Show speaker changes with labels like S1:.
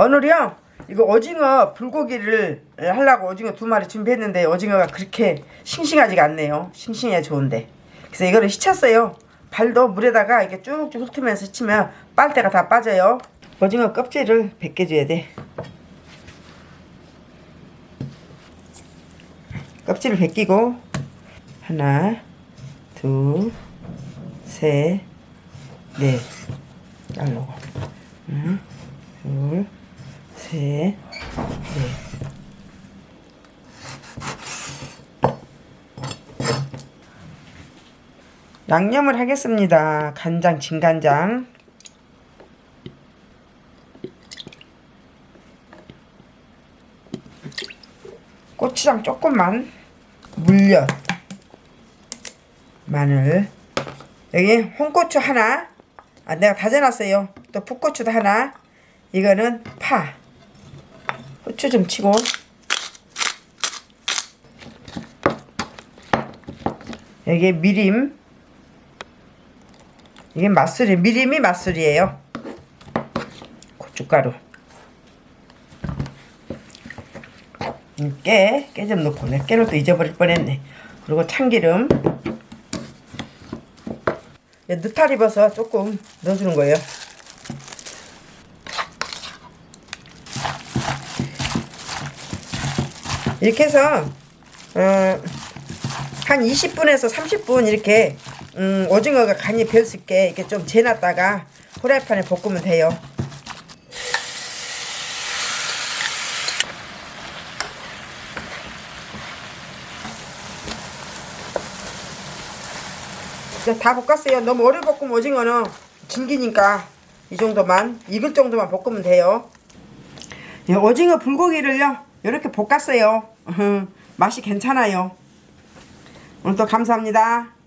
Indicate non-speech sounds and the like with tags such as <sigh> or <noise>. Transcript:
S1: 오늘이요 이거 오징어 불고기를 하려고 오징어 두 마리 준비했는데 오징어가 그렇게 싱싱하지가 않네요. 싱싱해 좋은데. 그래서 이거를 씻었어요. 발도 물에다가 이렇게 쭉쭉 훑으면서 씻으면 빨대가 다 빠져요. 오징어 껍질을 벗겨줘야 돼. 껍질을 벗기고 하나 둘셋넷. 자르고 하나 둘셋넷 양념을 하겠습니다. 간장, 진간장. 고추장 조금만. 물엿. 마늘. 여기 홍고추 하나. 아, 내가 다져놨어요. 또 풋고추도 하나. 이거는 파. 후추 좀 치고. 여기 미림. 이게 맛술이 미림이 맛술이에요. 고춧가루. 음, 깨, 깨 좀 넣고 내 깨를 또 잊어버릴 뻔했네. 그리고 참기름. 예, 느타리 버섯 조금 넣어주는 거예요. 이렇게 해서 어, 한 20분에서 30분 이렇게 음, 오징어가 간이 있게 이렇게 좀 재놨다가 후라이팬에 볶으면 돼요. 다 볶았어요. 너무 오래 볶으면 오징어는 질기니까 이 정도만 익을 정도만 볶으면 돼요. 예, 오징어 불고기를요 이렇게 볶았어요. <laughs> 맛이 괜찮아요. 오늘도 감사합니다.